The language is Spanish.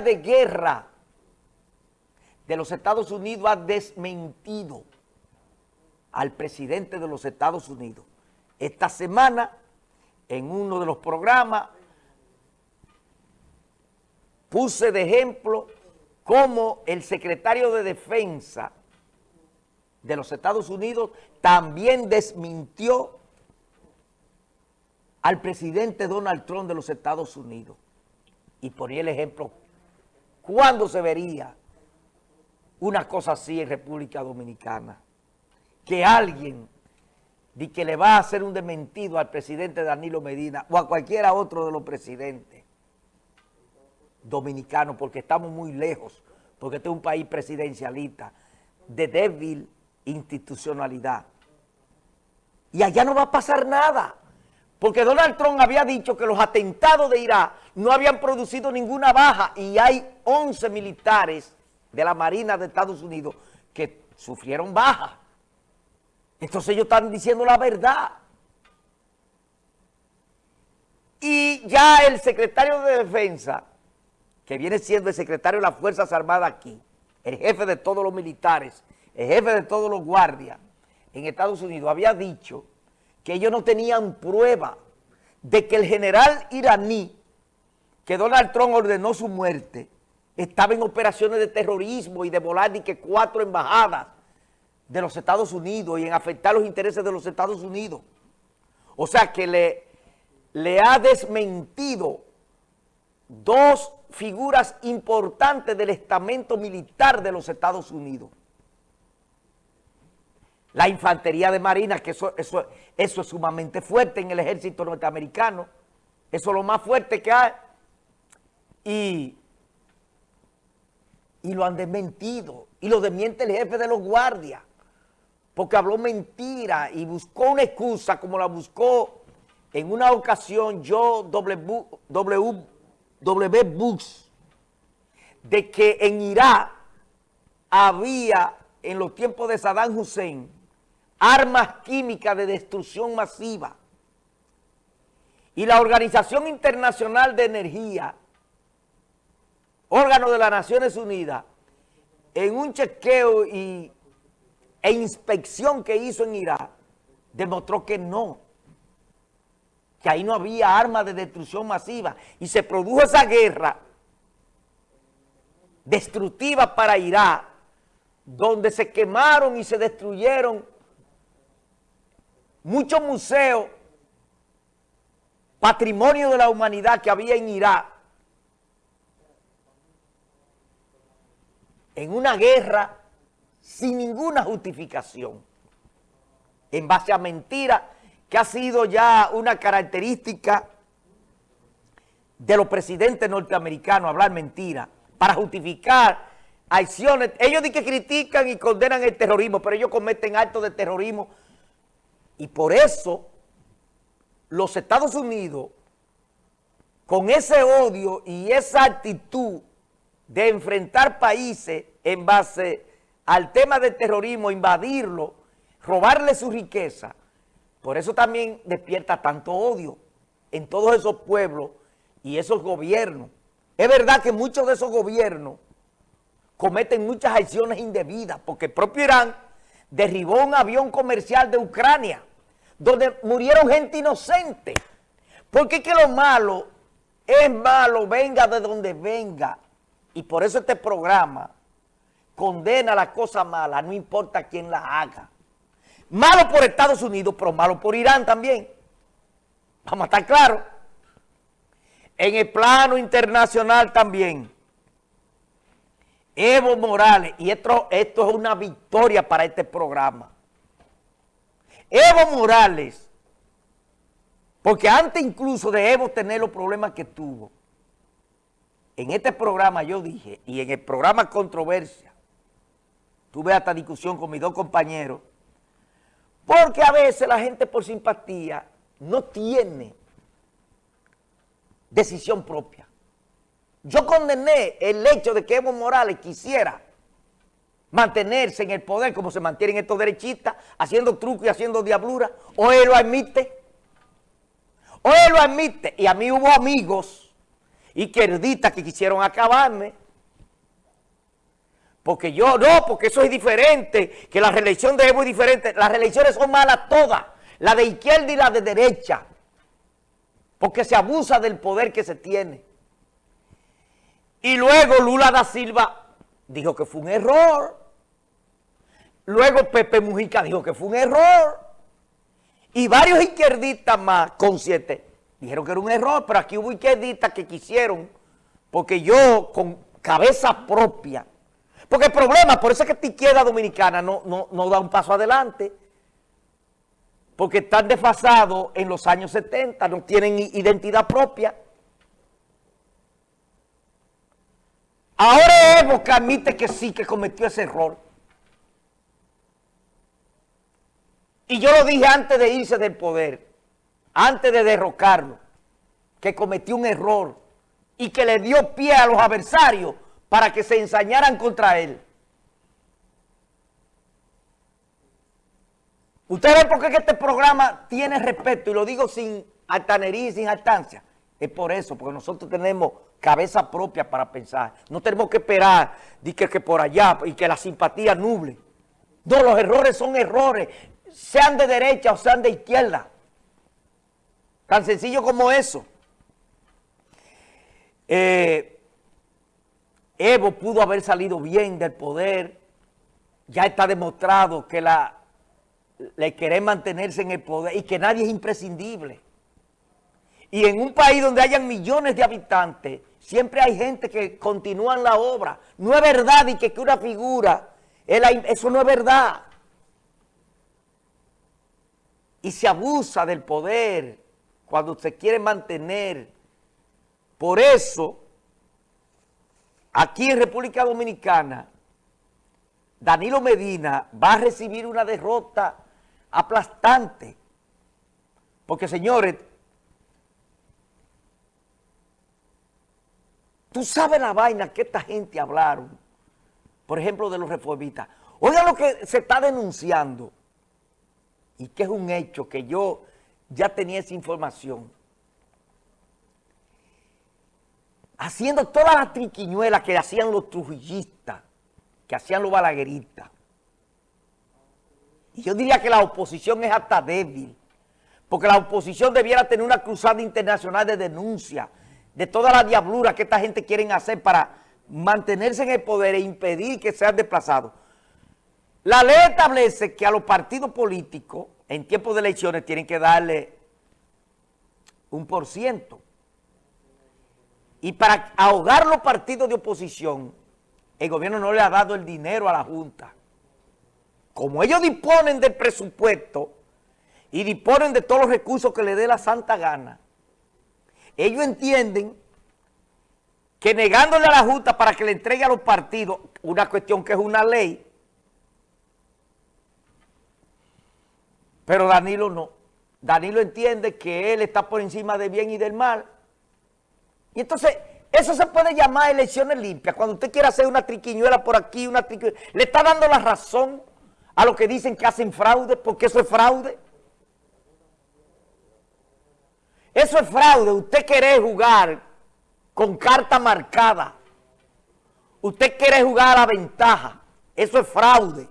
De Guerra de los Estados Unidos ha desmentido al presidente de los Estados Unidos. Esta semana, en uno de los programas, puse de ejemplo cómo el secretario de Defensa de los Estados Unidos también desmintió al presidente Donald Trump de los Estados Unidos. Y ponía el ejemplo, ¿cuándo se vería una cosa así en República Dominicana? Que alguien de que le va a hacer un desmentido al presidente Danilo Medina o a cualquiera otro de los presidentes dominicanos, porque estamos muy lejos, porque este es un país presidencialista, de débil institucionalidad. Y allá no va a pasar nada, porque Donald Trump había dicho que los atentados de Irak no habían producido ninguna baja y hay 11 militares de la Marina de Estados Unidos que sufrieron baja. Entonces ellos están diciendo la verdad. Y ya el secretario de Defensa, que viene siendo el secretario de las Fuerzas Armadas aquí, el jefe de todos los militares, el jefe de todos los guardias en Estados Unidos, había dicho que ellos no tenían prueba de que el general iraní, que Donald Trump ordenó su muerte, estaba en operaciones de terrorismo y de volar y que cuatro embajadas de los Estados Unidos y en afectar los intereses de los Estados Unidos. O sea que le, le ha desmentido dos figuras importantes del estamento militar de los Estados Unidos. La infantería de marina, que eso, eso, eso es sumamente fuerte en el ejército norteamericano. Eso es lo más fuerte que hay. Y, y lo han desmentido. Y lo desmiente el jefe de los guardias porque habló mentira y buscó una excusa como la buscó en una ocasión yo, W, w, w Bush, de que en Irak había en los tiempos de Saddam Hussein armas químicas de destrucción masiva. Y la Organización Internacional de Energía, órgano de las Naciones Unidas, en un chequeo y e inspección que hizo en Irak, demostró que no, que ahí no había armas de destrucción masiva. Y se produjo esa guerra destructiva para Irak, donde se quemaron y se destruyeron muchos museos, patrimonio de la humanidad que había en Irak, en una guerra sin ninguna justificación, en base a mentira, que ha sido ya una característica de los presidentes norteamericanos, hablar mentira, para justificar acciones. Ellos dicen que critican y condenan el terrorismo, pero ellos cometen actos de terrorismo. Y por eso los Estados Unidos, con ese odio y esa actitud de enfrentar países en base al tema del terrorismo, invadirlo, robarle su riqueza, por eso también despierta tanto odio en todos esos pueblos y esos gobiernos. Es verdad que muchos de esos gobiernos cometen muchas acciones indebidas, porque el propio Irán derribó un avión comercial de Ucrania, donde murieron gente inocente. Porque es que lo malo es malo, venga de donde venga. Y por eso este programa condena la cosa mala, no importa quién la haga. Malo por Estados Unidos, pero malo por Irán también. Vamos a estar claros. En el plano internacional también. Evo Morales, y esto, esto es una victoria para este programa. Evo Morales, porque antes incluso de Evo tener los problemas que tuvo, en este programa yo dije, y en el programa Controversia, tuve esta discusión con mis dos compañeros, porque a veces la gente por simpatía no tiene decisión propia. Yo condené el hecho de que Evo Morales quisiera mantenerse en el poder como se mantienen estos derechistas, haciendo truco y haciendo diablura, o él lo admite, o él lo admite, y a mí hubo amigos izquierdistas que quisieron acabarme. Porque yo, no, porque eso es diferente, que la reelección de Evo es diferente. Las reelecciones son malas todas, la de izquierda y la de derecha, porque se abusa del poder que se tiene. Y luego Lula da Silva dijo que fue un error. Luego Pepe Mujica dijo que fue un error. Y varios izquierdistas más conscientes dijeron que era un error, pero aquí hubo izquierdistas que quisieron, porque yo con cabeza propia, porque el problema, por eso es que esta izquierda dominicana no, da un paso adelante, porque están desfasados en los años 70, no tienen identidad propia. Ahora Evo que admite que sí, que cometió ese error. Y yo lo dije antes de irse del poder, antes de derrocarlo, que cometió un error y que le dio pie a los adversarios para que se ensañaran contra él. Ustedes ven por qué este programa tiene respeto, y lo digo sin altanería y sin altancia. Es por eso, porque nosotros tenemos cabeza propia para pensar. No tenemos que esperar de que, que por allá y que la simpatía nuble. No, los errores son errores, sean de derecha o sean de izquierda. Tan sencillo como eso. Eh, Evo pudo haber salido bien del poder, ya está demostrado que la, le quiere mantenerse en el poder y que nadie es imprescindible. Y en un país donde hayan millones de habitantes, siempre hay gente que continúa la obra. No es verdad y que, una figura, eso no es verdad. Y se abusa del poder cuando se quiere mantener. Por eso Aquí en República Dominicana, Danilo Medina va a recibir una derrota aplastante. Porque, señores, tú sabes la vaina que esta gente hablaron, por ejemplo, de los reformistas. Oigan lo que se está denunciando, y que es un hecho que yo ya tenía esa información. haciendo todas las triquiñuelas que hacían los trujillistas, que hacían los balagueristas. Y yo diría que la oposición es hasta débil, porque la oposición debiera tener una cruzada internacional de denuncia de toda la diablura que esta gente quiere hacer para mantenerse en el poder e impedir que sean desplazados. La ley establece que a los partidos políticos en tiempos de elecciones tienen que darle un por ciento y para ahogar los partidos de oposición, el gobierno no le ha dado el dinero a la Junta. Como ellos disponen del presupuesto y disponen de todos los recursos que le dé la santa gana, ellos entienden que negándole a la Junta para que le entregue a los partidos una cuestión que es una ley, pero Danilo no. Danilo entiende que él está por encima del bien y del mal, y entonces, eso se puede llamar elecciones limpias. Cuando usted quiere hacer una triquiñuela por aquí, una triquiñuela, le está dando la razón a los que dicen que hacen fraude, porque eso es fraude. Eso es fraude. Usted quiere jugar con carta marcada. Usted quiere jugar a la ventaja. Eso es fraude.